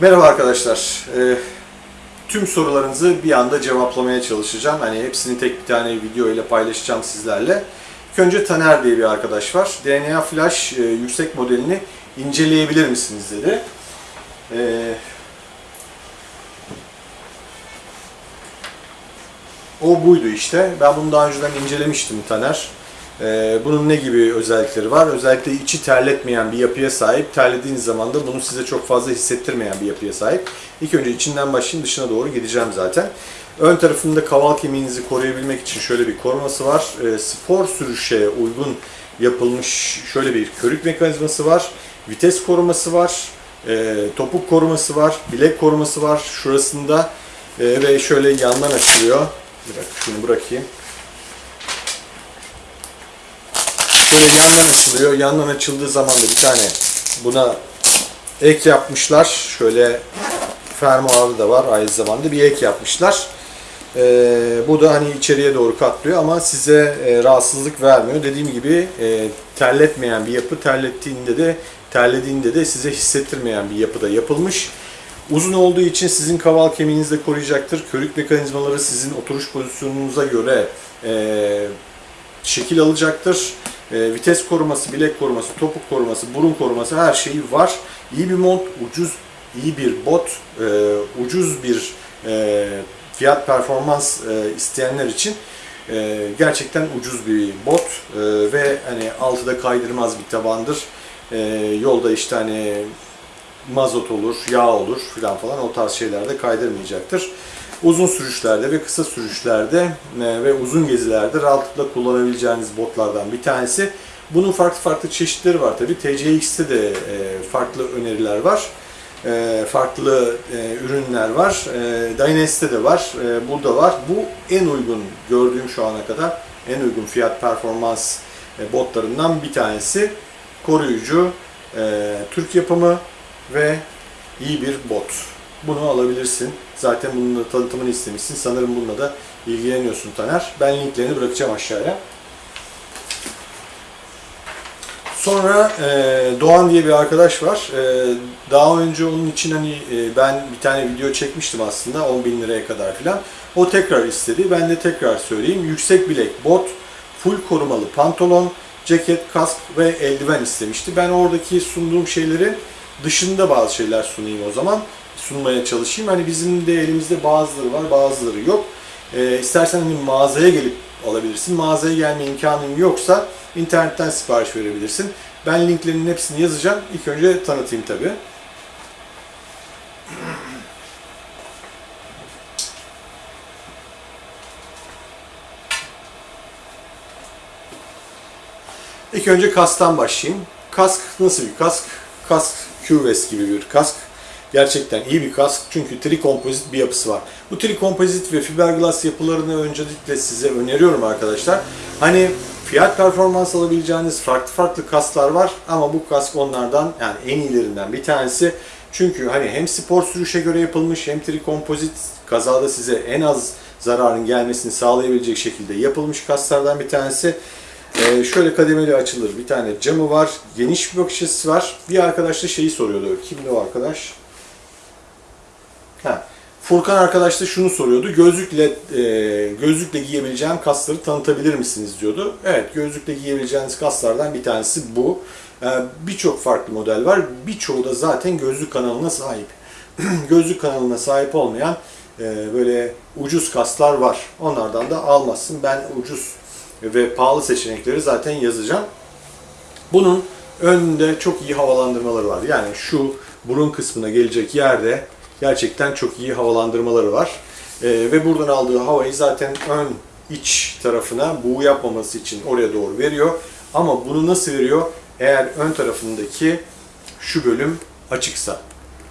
Merhaba arkadaşlar. Ee, tüm sorularınızı bir anda cevaplamaya çalışacağım. Hani hepsini tek bir tane video ile paylaşacağım sizlerle. İlk önce Taner diye bir arkadaş var. DNA Flash e, yüksek modelini inceleyebilir misiniz dedi. Ee, o buydu işte. Ben bunu daha önceden incelemiştim Taner. Ee, bunun ne gibi özellikleri var? Özellikle içi terletmeyen bir yapıya sahip. Terlediğiniz zaman da bunu size çok fazla hissettirmeyen bir yapıya sahip. İlk önce içinden başlayayım dışına doğru gideceğim zaten. Ön tarafında kaval kemiğinizi koruyabilmek için şöyle bir koruması var. Ee, spor sürüşe uygun yapılmış şöyle bir körük mekanizması var. Vites koruması var. Ee, topuk koruması var. Bilek koruması var şurasında. Ee, ve şöyle yandan açılıyor. Bir dakika şunu bırakayım. Şöyle yandan açılıyor. Yandan açıldığı zaman da bir tane buna ek yapmışlar. Şöyle fermuarı da var aynı zamanda bir ek yapmışlar. Ee, bu da hani içeriye doğru katlıyor ama size e, rahatsızlık vermiyor. Dediğim gibi e, terletmeyen bir yapı terlettiğinde de terlediğinde de size hissettirmeyen bir yapıda yapılmış. Uzun olduğu için sizin kaval kemiğinizi de koruyacaktır. Körük mekanizmaları sizin oturuş pozisyonunuza göre e, şekil alacaktır. E, vites koruması, bilek koruması, topuk koruması, burun koruması her şeyi var. İyi bir mont, ucuz, iyi bir bot, e, ucuz bir e, fiyat performans e, isteyenler için e, gerçekten ucuz bir bot e, ve hani altıda kaydırmaz bir tabandır. E, yolda işte hani mazot olur, yağ olur filan falan o tarz şeylerde kaydırmayacaktır. Uzun sürüşlerde ve kısa sürüşlerde e, ve uzun gezilerde rahatlıkla kullanabileceğiniz botlardan bir tanesi. Bunun farklı farklı çeşitleri var tabi. TCX'te de e, farklı öneriler var. E, farklı ürünler var. Dynasty'de de var. Burada var. Bu en uygun gördüğüm şu ana kadar en uygun fiyat performans botlarından bir tanesi. Koruyucu, Türk yapımı ve iyi bir bot. Bunu alabilirsin. Zaten bunun da tanıtımını istemişsin. Sanırım bununla da ilgileniyorsun Taner. Ben linklerini bırakacağım aşağıya. Sonra e, Doğan diye bir arkadaş var. E, daha önce onun için hani e, ben bir tane video çekmiştim aslında 10 bin liraya kadar filan. O tekrar istedi. Ben de tekrar söyleyeyim. Yüksek bilek, bot, full korumalı pantolon, ceket, kask ve eldiven istemişti. Ben oradaki sunduğum şeyleri dışında bazı şeyler sunayım o zaman sunmaya çalışayım. Hani bizim de elimizde bazıları var, bazıları yok. E, istersen hani mağazaya gelip alabilirsin. Mağazaya gelme imkanın yoksa internetten sipariş verebilirsin. Ben linklerinin hepsini yazacağım. İlk önce tanıtayım tabii. İlk önce kasktan başlayayım. Kask nasıl bir kask? Kask QVES gibi bir kask. Gerçekten iyi bir kask çünkü trikompozit bir yapısı var. Bu trikompozit ve fiberglass yapılarını öncelikle size öneriyorum arkadaşlar. Hani fiyat performans alabileceğiniz farklı farklı kasklar var ama bu kask onlardan yani en iyilerinden bir tanesi. Çünkü hani hem spor sürüşe göre yapılmış hem trikompozit kazada size en az zararın gelmesini sağlayabilecek şekilde yapılmış kasklardan bir tanesi. Ee, şöyle kademeli açılır. Bir tane camı var. Geniş bir bakış açısı var. Bir arkadaş da şeyi soruyordu. Kimdi o arkadaş? Furkan arkadaş da şunu soruyordu. Gözlükle e, gözlükle giyebileceğim kasları tanıtabilir misiniz diyordu. Evet, gözlükle giyebileceğiniz kaslardan bir tanesi bu. E, Birçok farklı model var. Birçoğu da zaten gözlük kanalına sahip. gözlük kanalına sahip olmayan e, böyle ucuz kaslar var. Onlardan da almazsın. Ben ucuz ve pahalı seçenekleri zaten yazacağım. Bunun önünde çok iyi havalandırmaları var. Yani şu burun kısmına gelecek yerde gerçekten çok iyi havalandırmaları var. E, ve buradan aldığı havayı zaten ön iç tarafına buğu yapmaması için oraya doğru veriyor. Ama bunu nasıl veriyor? Eğer ön tarafındaki şu bölüm açıksa.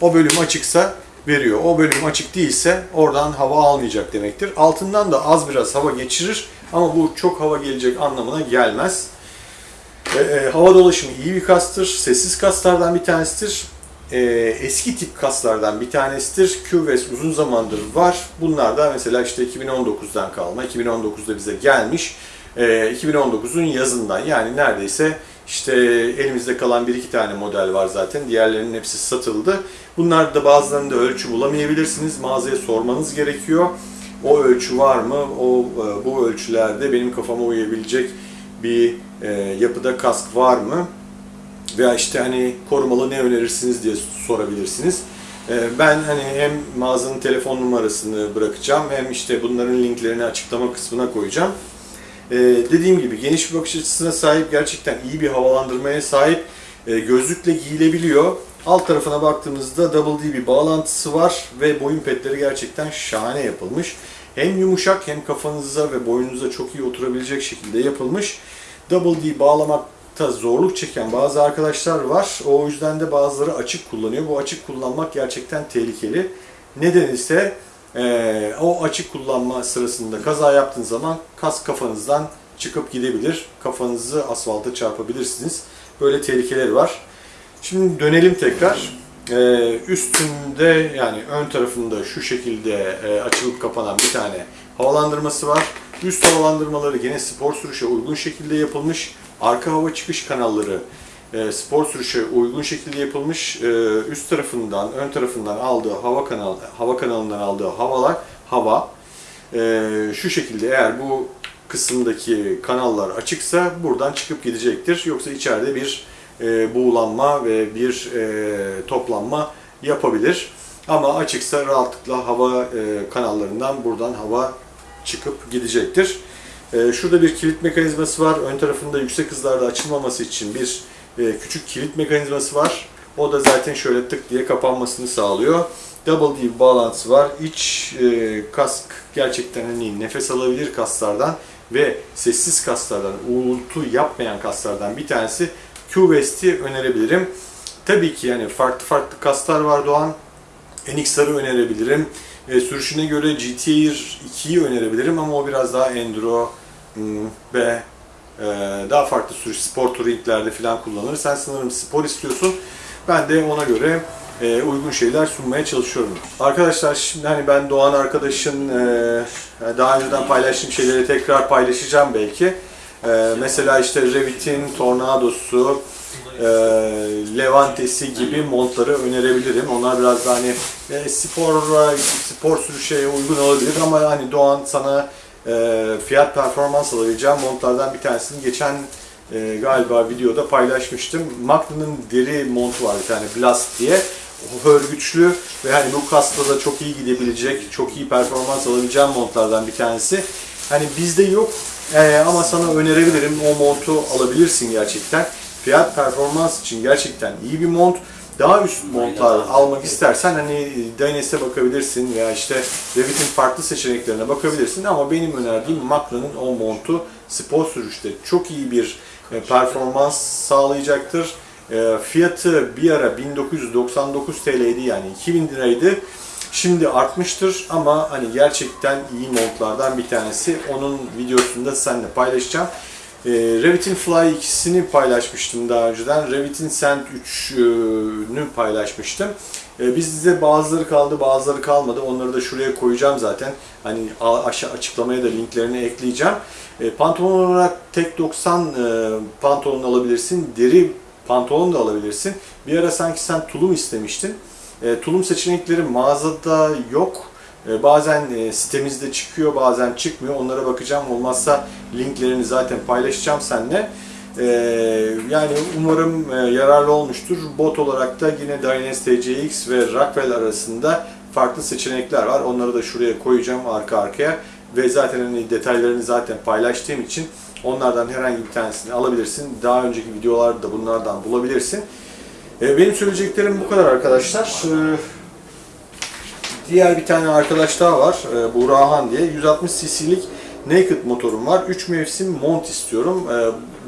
O bölüm açıksa veriyor. O bölüm açık değilse oradan hava almayacak demektir. Altından da az biraz hava geçirir ama bu çok hava gelecek anlamına gelmez. E, e, hava dolaşımı iyi bir kastır. Sessiz kaslardan bir tanesidir e, eski tip kaslardan bir tanesidir. QVES uzun zamandır var. Bunlar da mesela işte 2019'dan kalma. 2019'da bize gelmiş. E, 2019'un yazından yani neredeyse İşte elimizde kalan bir iki tane model var zaten. Diğerlerinin hepsi satıldı. Bunlar da bazılarında ölçü bulamayabilirsiniz. Mağazaya sormanız gerekiyor. O ölçü var mı? O e, bu ölçülerde benim kafama uyabilecek bir e, yapıda kask var mı? Veya işte hani korumalı ne önerirsiniz diye sorabilirsiniz. E, Ben hani hem mağazanın telefon numarasını bırakacağım hem işte bunların linklerini açıklama kısmına koyacağım. Ee, dediğim gibi geniş bir bakış açısına sahip, gerçekten iyi bir havalandırmaya sahip, e, gözlükle giyilebiliyor. Alt tarafına baktığımızda Double D bir bağlantısı var ve boyun petleri gerçekten şahane yapılmış. Hem yumuşak hem kafanıza ve boynunuza çok iyi oturabilecek şekilde yapılmış. Double D bağlamakta zorluk çeken bazı arkadaşlar var. O yüzden de bazıları açık kullanıyor. Bu açık kullanmak gerçekten tehlikeli. Neden ise ee, o açık kullanma sırasında kaza yaptığınız zaman kas kafanızdan çıkıp gidebilir. Kafanızı asfalta çarpabilirsiniz. Böyle tehlikeleri var. Şimdi dönelim tekrar. Ee, üstünde yani ön tarafında şu şekilde e, açılıp kapanan bir tane havalandırması var. Üst havalandırmaları gene spor sürüşe uygun şekilde yapılmış. Arka hava çıkış kanalları e, spor sürüşe uygun şekilde yapılmış. E, üst tarafından, ön tarafından aldığı hava kanal, hava kanalından aldığı havalar, hava e, şu şekilde eğer bu kısımdaki kanallar açıksa buradan çıkıp gidecektir. Yoksa içeride bir e, buğulanma ve bir e, toplanma yapabilir. Ama açıksa rahatlıkla hava e, kanallarından buradan hava çıkıp gidecektir. E, şurada bir kilit mekanizması var. Ön tarafında yüksek hızlarda açılmaması için bir e, küçük kilit mekanizması var. O da zaten şöyle tık diye kapanmasını sağlıyor. Double D bağlantısı var. İç e, kask gerçekten hani nefes alabilir kaslardan ve sessiz kaslardan, uğultu yapmayan kaslardan bir tanesi Q-Vest'i önerebilirim. Tabii ki yani farklı farklı kaslar var Doğan. NXR'ı önerebilirim. E, sürüşüne göre GT-Air 2'yi önerebilirim ama o biraz daha enduro hmm, ve e, daha farklı sürüş, spor touringlerde falan kullanılır. Sen sanırım spor istiyorsun. Ben de ona göre e, uygun şeyler sunmaya çalışıyorum. Arkadaşlar şimdi hani ben Doğan arkadaşın e, daha önceden paylaştığım şeyleri tekrar paylaşacağım belki. E, mesela işte Revit'in Tornado'su, e, Levantesi gibi montları önerebilirim. Onlar biraz daha hani e, spor spor sürüşe uygun olabilir ama hani Doğan sana e, fiyat performans alabileceğim montlardan bir tanesini geçen e, galiba videoda paylaşmıştım. Magnum'un deri montu var bir tane Blast diye. O hörgüçlü ve hani bu kasla da çok iyi gidebilecek, çok iyi performans alabileceğim montlardan bir tanesi. Hani bizde yok e, ama sana önerebilirim. O montu alabilirsin gerçekten. Fiyat performans için gerçekten iyi bir mont. Daha üst montlar almak istersen hani Dynasty'e bakabilirsin veya işte Revit'in farklı seçeneklerine bakabilirsin ama benim önerdiğim Macron'un o montu spor sürüşte çok iyi bir e, performans sağlayacaktır. E, Fiyatı bir ara 1999 TL'ydi yani 2000 liraydı. Şimdi artmıştır ama hani gerçekten iyi montlardan bir tanesi. Onun videosunu da seninle paylaşacağım. E, Revit'in Fly ikisini paylaşmıştım daha önceden. Revit'in Sand 3'ünü paylaşmıştım. E, bizde bazıları kaldı, bazıları kalmadı. Onları da şuraya koyacağım zaten. Hani aşağı açıklamaya da linklerini ekleyeceğim. E, pantolon olarak tek 90 e, pantolon alabilirsin. Deri pantolon da alabilirsin. Bir ara sanki sen tulum istemiştin. E, tulum seçenekleri mağazada yok. E, bazen e, sitemizde çıkıyor, bazen çıkmıyor. Onlara bakacağım. Olmazsa linklerini zaten paylaşacağım seninle. E, yani umarım e, yararlı olmuştur. Bot olarak da yine Dynasty TCX ve Rockwell arasında farklı seçenekler var. Onları da şuraya koyacağım arka arkaya. Ve zaten hani detaylarını zaten paylaştığım için onlardan herhangi bir tanesini alabilirsin. Daha önceki videolarda da bunlardan bulabilirsin. E, benim söyleyeceklerim bu kadar arkadaşlar. Diğer bir tane arkadaş daha var. E, Buğrahan diye. 160 cc'lik naked motorum var. 3 mevsim mont istiyorum. E,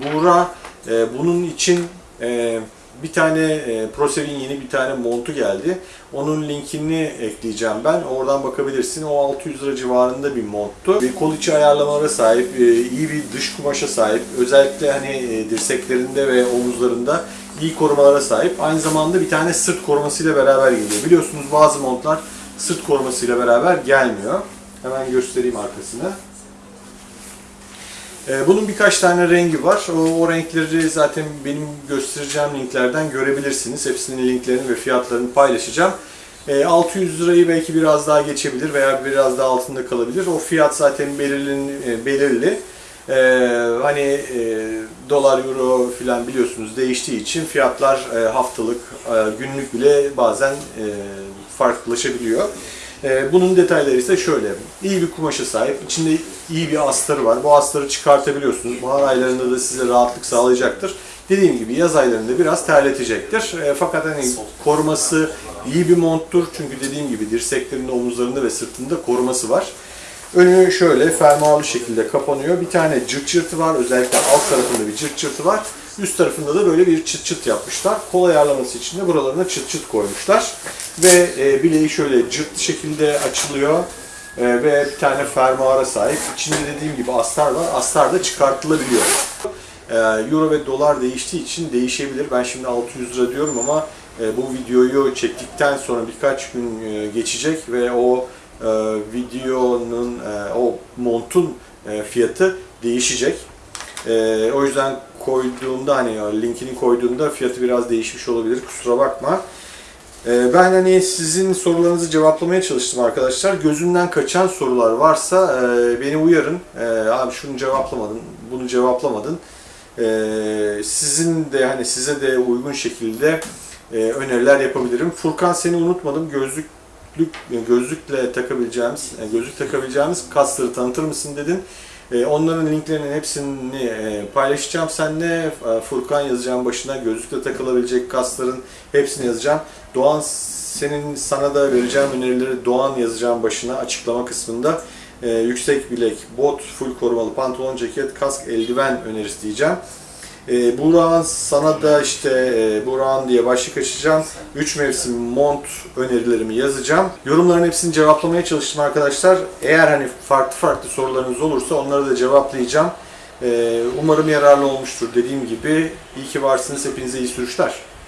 Buğra e, bunun için e, bir tane e, ProSev'in yeni bir tane montu geldi. Onun linkini ekleyeceğim ben. Oradan bakabilirsin. O 600 lira civarında bir monttu. Bir kol içi ayarlamalara sahip, e, iyi bir dış kumaşa sahip. Özellikle hani e, dirseklerinde ve omuzlarında iyi korumalara sahip. Aynı zamanda bir tane sırt korumasıyla beraber geliyor. Biliyorsunuz bazı montlar sırt korumasıyla beraber gelmiyor. Hemen göstereyim arkasını. Ee, Bunun birkaç tane rengi var. O, o renkleri zaten benim göstereceğim linklerden görebilirsiniz. Hepsinin linklerini ve fiyatlarını paylaşacağım. Ee, 600 lirayı belki biraz daha geçebilir veya biraz daha altında kalabilir. O fiyat zaten belirli. e, belirli. Ee, hani e, dolar, euro filan biliyorsunuz değiştiği için fiyatlar e, haftalık, e, günlük bile bazen e, farklılaşabiliyor. Ee, bunun detayları ise şöyle. İyi bir kumaşa sahip. içinde iyi bir astarı var. Bu astarı çıkartabiliyorsunuz. Bahar aylarında da size rahatlık sağlayacaktır. Dediğim gibi yaz aylarında biraz terletecektir. E, fakat hani koruması iyi bir monttur. Çünkü dediğim gibi dirseklerinde, omuzlarında ve sırtında koruması var. Önü şöyle fermuarlı şekilde kapanıyor. Bir tane cırt cırtı var. Özellikle alt tarafında bir cırt cırtı var. Üst tarafında da böyle bir çıt çıt yapmışlar. Kol ayarlaması için de buralarına çıt çıt koymuşlar. Ve e, bileği şöyle cırt şekilde açılıyor. E, ve bir tane fermuara sahip. İçinde dediğim gibi astar var. Astar da çıkartılabiliyor. E, Euro ve dolar değiştiği için değişebilir. Ben şimdi 600 lira diyorum ama e, bu videoyu çektikten sonra birkaç gün e, geçecek ve o e, videonun, e, o montun e, fiyatı değişecek. O yüzden koyduğumda hani linkini koyduğumda fiyatı biraz değişmiş olabilir. Kusura bakma. Ben hani sizin sorularınızı cevaplamaya çalıştım arkadaşlar. Gözümden kaçan sorular varsa beni uyarın. Abi şunu cevaplamadın, bunu cevaplamadın. Sizin de hani size de uygun şekilde öneriler yapabilirim. Furkan seni unutmadım. Gözlük gözlükle takabileceğimiz, e, gözlük takabileceğimiz kasları tanıtır mısın dedin. E, Onların linklerinin hepsini e, paylaşacağım seninle. E, Furkan yazacağım başına. Gözlükle takılabilecek kasların hepsini yazacağım. Doğan senin sana da vereceğim önerileri Doğan yazacağım başına açıklama kısmında. E, yüksek bilek, bot, full korumalı pantolon, ceket, kask, eldiven önerisi diyeceğim. E, Burak'ın sana da işte e, Burak'ın diye başlık açacağım. 3 mevsim mont önerilerimi yazacağım. Yorumların hepsini cevaplamaya çalıştım arkadaşlar. Eğer hani farklı farklı sorularınız olursa onları da cevaplayacağım. E, umarım yararlı olmuştur. Dediğim gibi iyi ki varsınız. Hepinize iyi sürüşler.